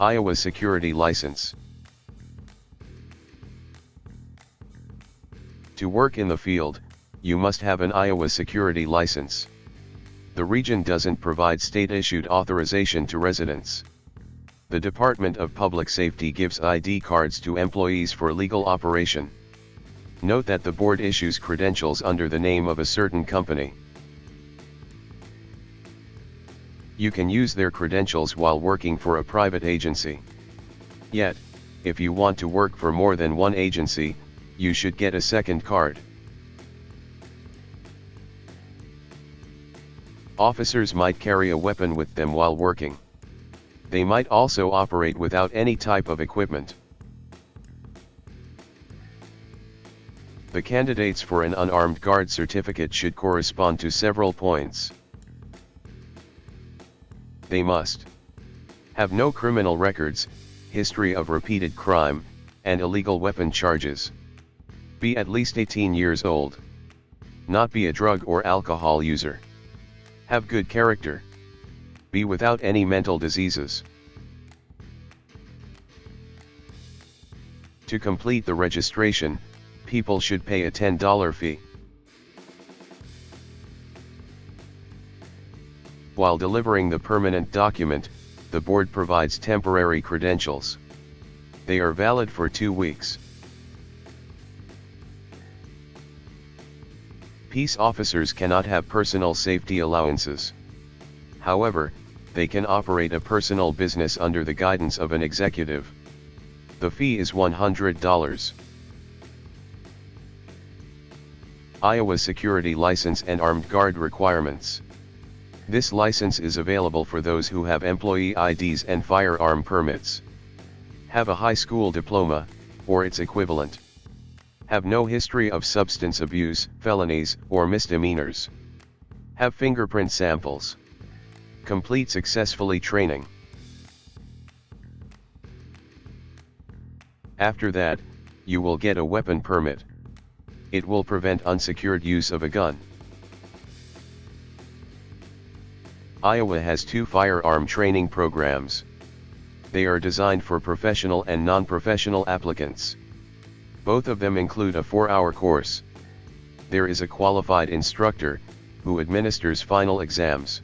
Iowa Security License. To work in the field, you must have an Iowa Security License. The region doesn't provide state-issued authorization to residents. The Department of Public Safety gives ID cards to employees for legal operation. Note that the board issues credentials under the name of a certain company. You can use their credentials while working for a private agency. Yet, if you want to work for more than one agency, you should get a second card. Officers might carry a weapon with them while working. They might also operate without any type of equipment. The candidates for an unarmed guard certificate should correspond to several points. They must have no criminal records, history of repeated crime, and illegal weapon charges. Be at least 18 years old. Not be a drug or alcohol user. Have good character. Be without any mental diseases. To complete the registration, people should pay a $10 fee. While delivering the permanent document, the board provides temporary credentials. They are valid for two weeks. Peace officers cannot have personal safety allowances. However, they can operate a personal business under the guidance of an executive. The fee is $100. Iowa Security License and Armed Guard Requirements. This license is available for those who have employee IDs and firearm permits. Have a high school diploma, or its equivalent. Have no history of substance abuse, felonies, or misdemeanors. Have fingerprint samples. Complete successfully training. After that, you will get a weapon permit it will prevent unsecured use of a gun. Iowa has two firearm training programs. They are designed for professional and non-professional applicants. Both of them include a four-hour course. There is a qualified instructor, who administers final exams.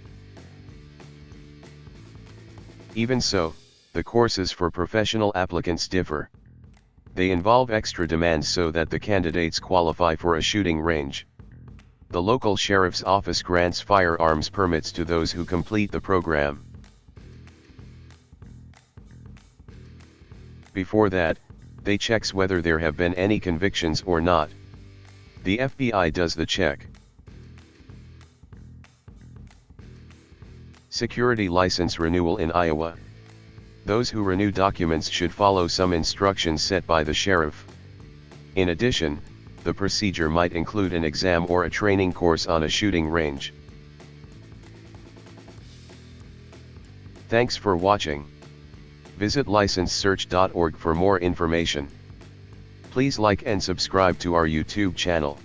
Even so, the courses for professional applicants differ. They involve extra demands so that the candidates qualify for a shooting range. The local sheriff's office grants firearms permits to those who complete the program. Before that, they checks whether there have been any convictions or not. The FBI does the check. Security License Renewal in Iowa those who renew documents should follow some instructions set by the sheriff. In addition, the procedure might include an exam or a training course on a shooting range. Thanks for watching. Visit licensesearch.org for more information. Please like and subscribe to our YouTube channel.